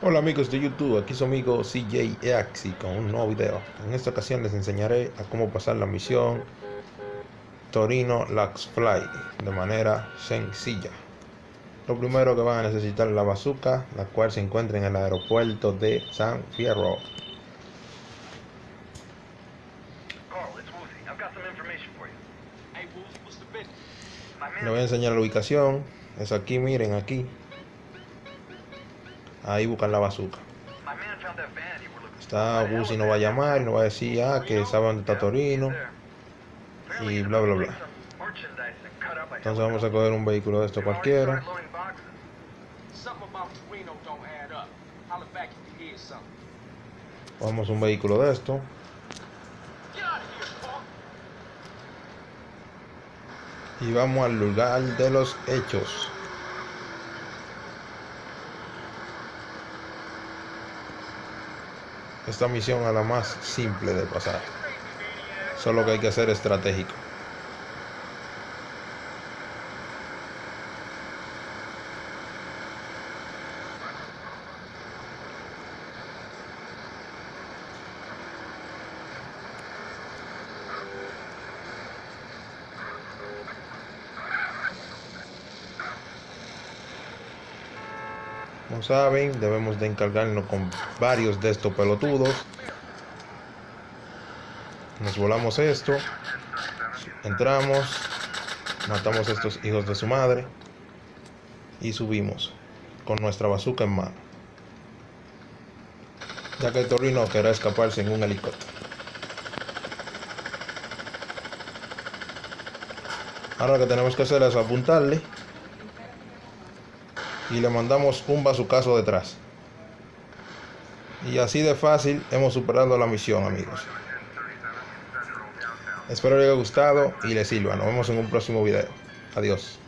Hola amigos de YouTube, aquí su amigo CJ Eaxi con un nuevo video. En esta ocasión les enseñaré a cómo pasar la misión Torino Lax Fly de manera sencilla. Lo primero que van a necesitar es la bazooka, la cual se encuentra en el aeropuerto de San Fierro. Le voy a enseñar la ubicación. Es aquí, miren, aquí. Ahí buscan la bazooka. Está Bus y no va a llamar, no va a decir, ah, que sabe dónde está Torino. Y bla, bla, bla. Entonces vamos a coger un vehículo de esto cualquiera. Vamos un vehículo de esto. Y vamos al lugar de los hechos. Esta misión es la más simple de pasar. Solo que hay que ser estratégico. Como saben, debemos de encargarnos con varios de estos pelotudos. Nos volamos esto. Entramos. Matamos a estos hijos de su madre. Y subimos. Con nuestra bazooka en mano. Ya que el Torino querrá escaparse en un helicóptero. Ahora lo que tenemos que hacer es apuntarle y le mandamos un bazucazo detrás. Y así de fácil hemos superado la misión, amigos. Espero les haya gustado y les sirva. Nos vemos en un próximo video. Adiós.